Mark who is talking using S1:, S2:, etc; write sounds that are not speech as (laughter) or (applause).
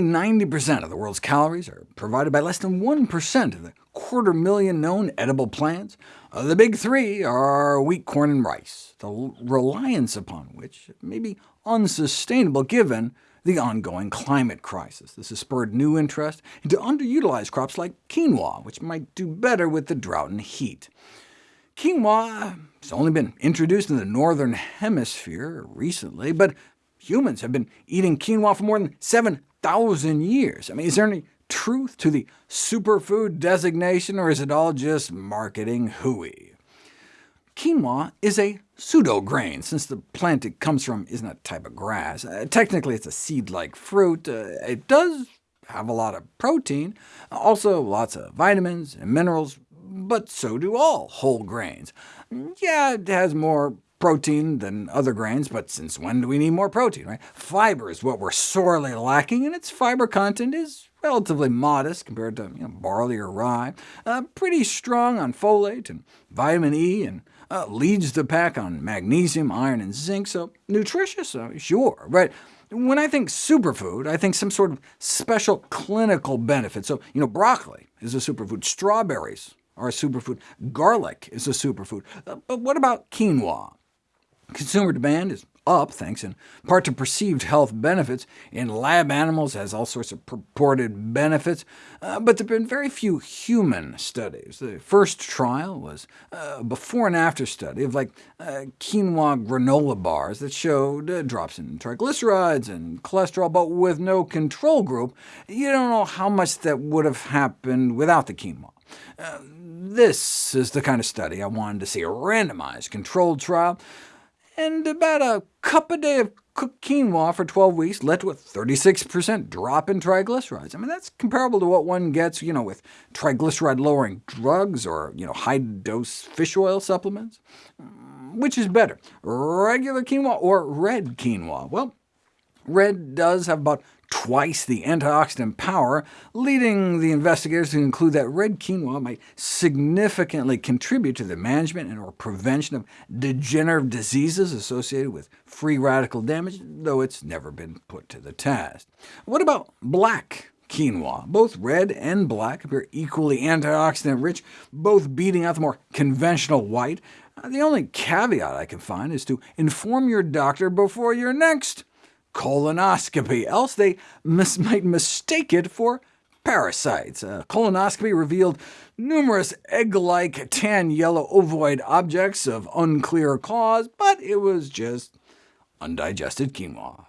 S1: 90% of the world's calories are provided by less than 1% of the quarter million known edible plants. Uh, the big three are wheat, corn, and rice, the reliance upon which may be unsustainable given the ongoing climate crisis. This has spurred new interest into underutilized crops like quinoa, which might do better with the drought and heat. Quinoa has only been introduced in the northern hemisphere recently, but humans have been eating quinoa for more than 7,000 years. I mean, is there any truth to the superfood designation, or is it all just marketing hooey? Quinoa is a pseudo-grain, since the plant it comes from isn't a type of grass. Uh, technically, it's a seed-like fruit. Uh, it does have a lot of protein, also lots of vitamins and minerals, but so do all whole grains. Yeah, it has more protein than other grains, but since when do we need more protein? Right? Fiber is what we're sorely lacking, and its fiber content is relatively modest compared to you know, barley or rye, uh, pretty strong on folate and vitamin E, and uh, leads the pack on magnesium, iron, and zinc, so nutritious, uh, sure. But when I think superfood, I think some sort of special clinical benefit. So, you know, broccoli is a superfood, strawberries are a superfood, garlic is a superfood. Uh, but what about quinoa? Consumer demand is up, thanks in part to perceived health benefits. In lab animals, has all sorts of purported benefits, uh, but there have been very few human studies. The first trial was a before and after study of like uh, quinoa granola bars that showed uh, drops in triglycerides and cholesterol, but with no control group. You don't know how much that would have happened without the quinoa. Uh, this is the kind of study I wanted to see, a randomized controlled trial and about a cup a day of cooked quinoa for 12 weeks led to a 36% drop in triglycerides. I mean, that's comparable to what one gets you know, with triglyceride-lowering drugs or you know, high-dose fish oil supplements. Mm, which is better, regular quinoa or red quinoa? Well, red does have about twice the antioxidant power, leading the investigators to conclude that red quinoa might significantly contribute to the management and or prevention of degenerative diseases associated with free radical damage, though it's never been put to the test. What about black quinoa. Both red and black appear equally antioxidant-rich, both beating out the more conventional white. The only caveat I can find is to inform your doctor before your next colonoscopy, else they mis (laughs) might mistake it for parasites. A colonoscopy revealed numerous egg-like tan yellow ovoid objects of unclear cause, but it was just undigested quinoa.